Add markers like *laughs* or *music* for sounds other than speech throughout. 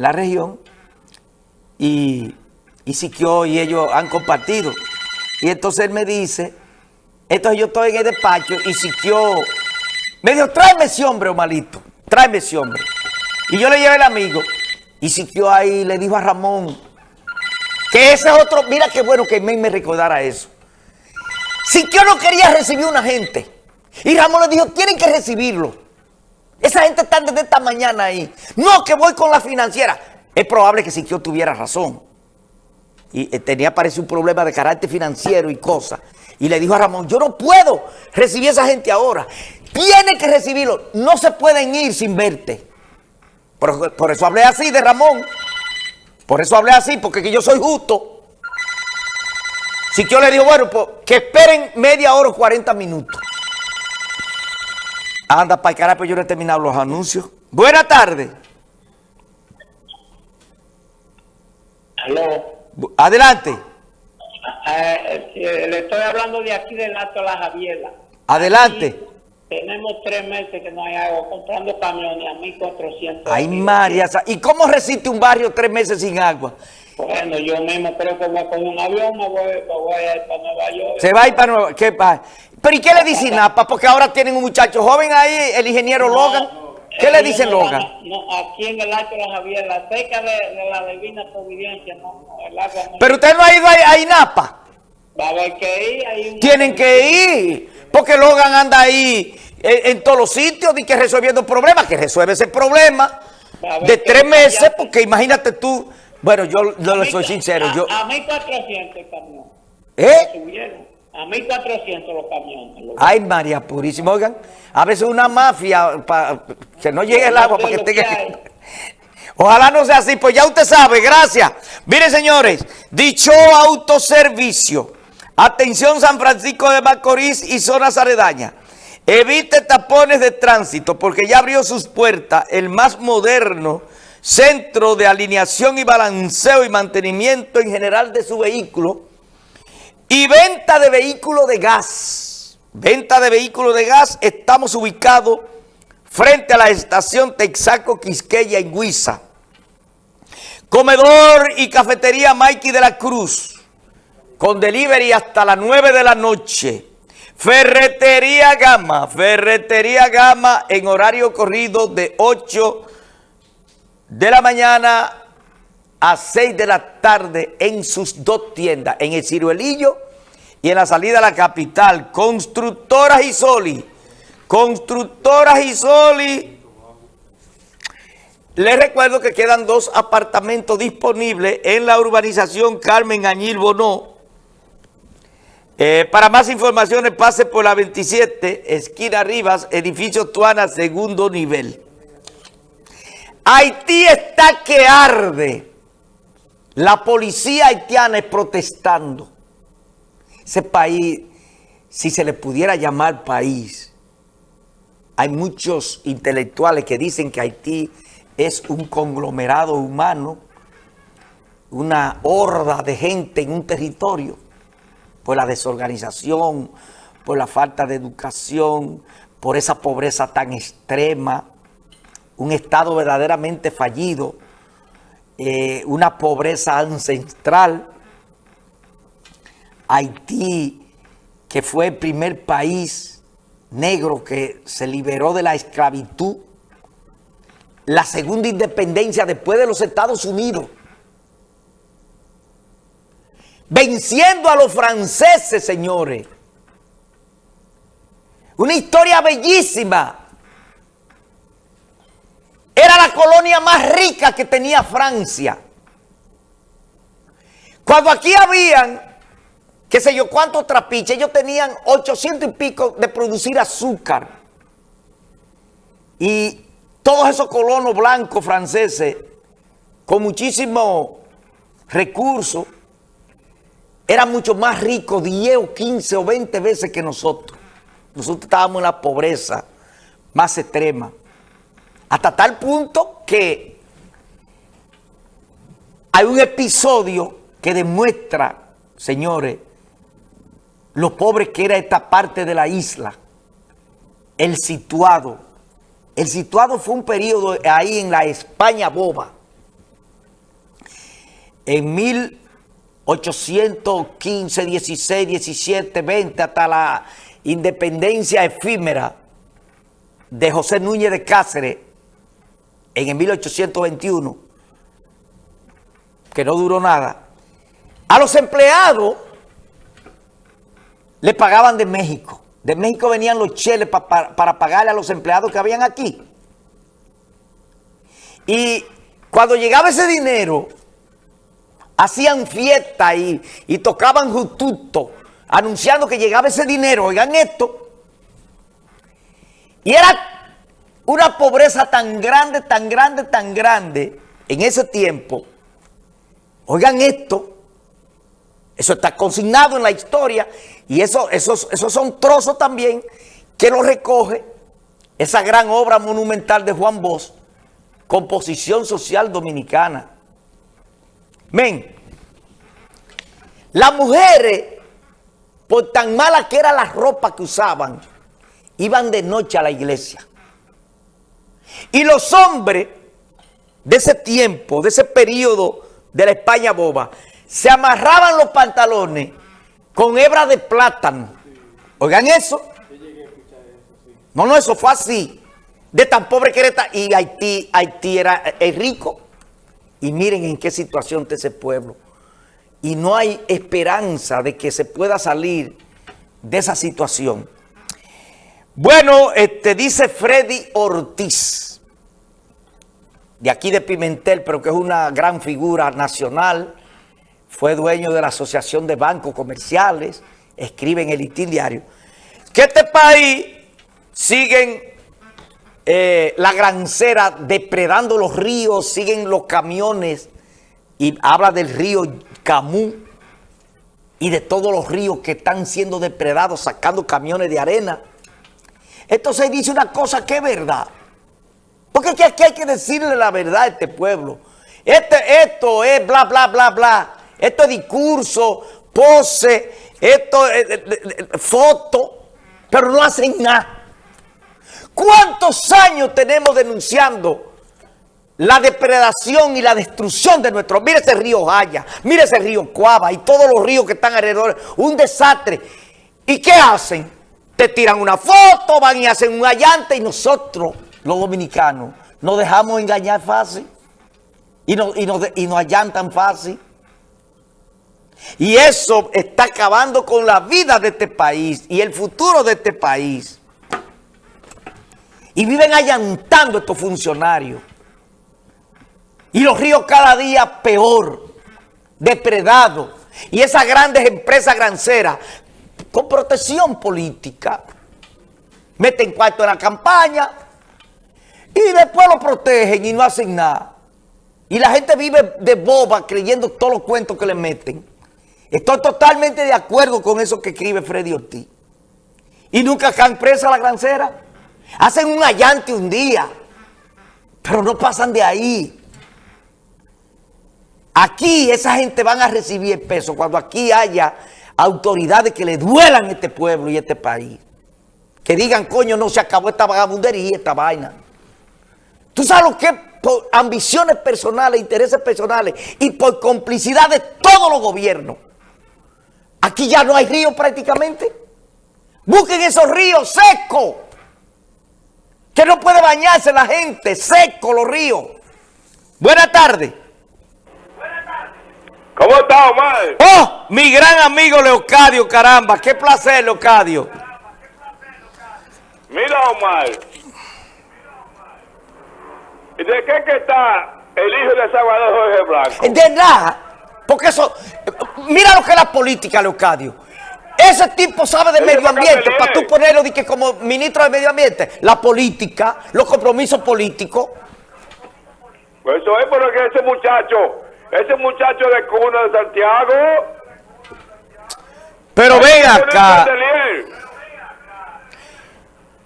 en la región y, y Siquio y ellos han compartido. Y entonces él me dice, entonces yo estoy en el despacho y Siquio me dijo, tráeme ese hombre, malito, tráeme ese hombre. Y yo le llevé el amigo y Siquio ahí le dijo a Ramón que ese es otro, mira qué bueno que me, me recordara eso. Siquio no quería recibir una gente. Y Ramón le dijo, tienen que recibirlo. Esa gente está desde esta mañana ahí. No, que voy con la financiera. Es probable que Siquio tuviera razón. Y eh, tenía, parece, un problema de carácter financiero y cosas. Y le dijo a Ramón, yo no puedo recibir a esa gente ahora. Tiene que recibirlo. No se pueden ir sin verte. Por, por eso hablé así de Ramón. Por eso hablé así, porque yo soy justo. Siquio le dijo, bueno, pues que esperen media hora o 40 minutos. Anda para el carajo, yo no he terminado los anuncios. Buenas tardes. Aló. Adelante. Eh, eh, le estoy hablando de aquí del Alto La Javiela. Adelante. Aquí tenemos tres meses que no hay agua, comprando camiones a 1.400. Ay, María. ¿Y cómo resiste un barrio tres meses sin agua? Bueno, yo mismo creo que voy a coger un avión, me voy, me voy a ir para Nueva York. Se va a ir para Nueva York. ¿Pero y qué le dice Napa? Porque ahora tienen un muchacho joven ahí, el ingeniero No, Logan. ¿Qué le dice no Logan? van a- No, aquí en el Alto La Javiela, cerca de, de la Divina Providencia, no, no, el agua no. Pero usted no ha ido ahí a INAPA. Va a haber que ir. Hay un- Tienen que ir. Porque Logan anda ahí en, en todos los sitios y que resolviendo problemas. Que resuelve ese problema a de tres meses. Porque imagínate tú. Bueno, yo, yo le soy sincero. A, Yo, a 1.400 el camión. ¿Eh? A 1.400 los camiones. los- Ay, María Purísima. Oigan, a veces una mafia para que no llegue el agua para que tenga... *laughs* Ojalá no sea así, pues ya usted sabe, gracias. Miren, señores, dicho autoservicio. Atención San Francisco de Macorís y zonas aledañas. Evite tapones de tránsito porque ya abrió sus puertas el más moderno centro de alineación y balanceo y mantenimiento en general de su vehículo y venta de vehículos de gas. Venta de vehículos de gas. Estamos ubicados frente a la estación Texaco Quisqueya en Huiza. Comedor y cafetería Mikey de la Cruz. Con delivery hasta las 9 de la noche. Ferretería Gama. Ferretería Gama en horario corrido de 8 de la mañana a 6 de la tarde en sus dos tiendas, en el Ciruelillo y en la salida a la capital. Constructoras Isoli. Constructoras Isoli. Les recuerdo que quedan dos apartamentos disponibles en la urbanización Carmen Añil Bonó. Eh, para más informaciones pase por la 27, esquina Rivas, edificio Tuana, segundo nivel. Haití está que arde. La policía haitiana es protestando. Ese país, si se le pudiera llamar país, hay muchos intelectuales que dicen que Haití es un conglomerado humano, una horda de gente en un territorio, por la desorganización, por la falta de educación, por esa pobreza tan extrema, un Estado verdaderamente fallido, eh, una pobreza ancestral. Haití, que fue el primer país negro que se liberó de la esclavitud, la segunda independencia después de los Estados Unidos, venciendo a los franceses, señores. Una historia bellísima. Colonia más rica que tenía Francia. Cuando aquí habían, qué sé yo, cuántos trapiches, ellos tenían 800 y pico de producir azúcar. Y todos esos colonos blancos franceses, con muchísimos recursos, eran mucho más ricos, 10 o 15 o 20 veces que nosotros. Nosotros estábamos en la pobreza más extrema. Hasta tal punto que hay un episodio que demuestra, señores, lo pobre que era esta parte de la isla. El situado. El situado fue un periodo ahí en la España boba. en 1815, 16, 17, 20, hasta la independencia efímera de José Núñez de Cáceres en el 1821, que no duró nada, a los empleados le pagaban de México. De México venían los cheles para pagarle a los empleados que habían aquí. Y cuando llegaba ese dinero, hacían fiesta y, y tocaban jututo, anunciando que llegaba ese dinero. Oigan esto. Y era una pobreza tan grande, tan grande, tan grande en ese tiempo. Oigan esto. Eso está consignado en la historia y eso, esos, son trozos también que lo recoge esa gran obra monumental de Juan Bosch, Composición Social Dominicana. Men, las mujeres, por tan mala que era la ropa que usaban, iban de noche a la iglesia. Y los hombres de ese tiempo, de ese periodo de la España boba, se amarraban los pantalones con hebra de plátano. Oigan eso. No, no, eso fue así. De tan pobre que era. Y Haití, Haití era rico. Y miren en qué situación está ese pueblo. Y no hay esperanza de que se pueda salir de esa situación. Bueno, este dice Freddy Ortiz, de aquí de Pimentel, pero que es una gran figura nacional, fue dueño de la Asociación de Bancos Comerciales, escribe en el Itil Diario, que este país siguen eh, la grancera depredando los ríos, siguen los camiones, y habla del río Camú y de todos los ríos que están siendo depredados, sacando camiones de arena. Entonces dice una cosa que es verdad. Porque aquí hay que decirle la verdad a este pueblo. Este, esto es bla, bla, bla, bla. Esto es discurso, pose, esto es foto, pero no hacen nada. ¿Cuántos años tenemos denunciando la depredación y la destrucción de nuestro... Mire ese río Jaya, mire ese río Cuava y todos los ríos que están alrededor. Un desastre. ¿Y qué hacen? Te tiran una foto, van y hacen un allante y nosotros, los dominicanos, nos dejamos engañar fácil y nos, y y nos allantan fácil. Y eso está acabando con la vida de este país y el futuro de este país. Y viven allantando estos funcionarios. Y los ríos cada día peor, depredados. Y esas grandes empresas granceras con protección política meten cuarto en la campaña y después lo protegen y no hacen nada. Y la gente vive de boba creyendo todos los cuentos que le meten. Estoy totalmente de acuerdo con eso que escribe Freddy Ortiz. Y nunca caen presa la grancera. Hacen un allante un día, pero no pasan de ahí. Aquí esa gente van a recibir peso cuando aquí haya autoridades que le duelan este pueblo y este país. Que digan, coño, no se acabó esta vagabundería, esta vaina. ¿Tú sabes lo que por ambiciones personales, intereses personales y por complicidad de todos los gobiernos? Aquí ya no hay río prácticamente. Busquen esos ríos secos. Que no puede bañarse la gente. Seco los ríos. Buenas tardes. ¿Cómo está, Omar? Oh, mi gran amigo Leocadio, caramba. Qué placer, Leocadio. Mira, Omar. ¿De qué que está el hijo de Salvador Jorge Blanco? De nada. Porque eso... Mira lo que es la política, Leocadio. Ese tipo sabe de medio ambiente, para tú ponerlo de que como ministro de medio ambiente, la política, los compromisos políticos. Pues eso es porque ese muchacho, ese muchacho de cuna de Santiago. Pero ven acá.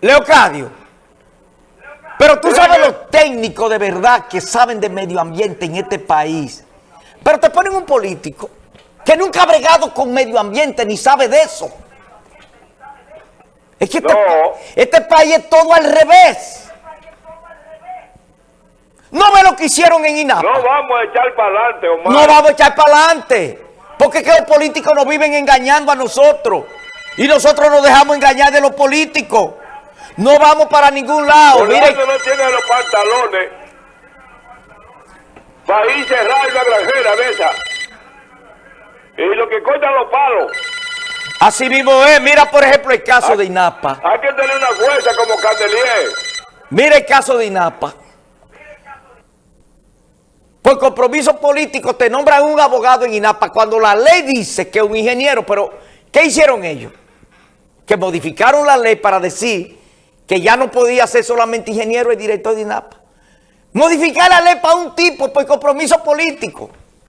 Leocadio. Pero tú sabes los técnicos de verdad que saben de medio ambiente en este país. Pero te ponen un político que nunca ha bregado con medio ambiente ni sabe de eso. Es que este, este país es todo al revés. No ve lo que hicieron en INAPA. No vamos a echar para adelante, Omar. No vamos a echar para adelante. Porque es que los políticos nos viven engañando a nosotros. Y nosotros nos dejamos engañar de los políticos. No vamos para ningún lado. Mire, no tiene los pantalones para ir cerrar una granjera de esa. Y lo que cortan los palos. así mismo es. Mira, por ejemplo, el caso de INAPA. Hay que tener una fuerza como Candelier. Mira el caso de INAPA. Por compromiso político te nombran un abogado en INAPA cuando la ley dice que un ingeniero, pero ¿qué hicieron ellos? Que modificaron la ley para decir que ya no podía ser solamente ingeniero el director de INAPA. Modificar la ley para un tipo por compromiso político.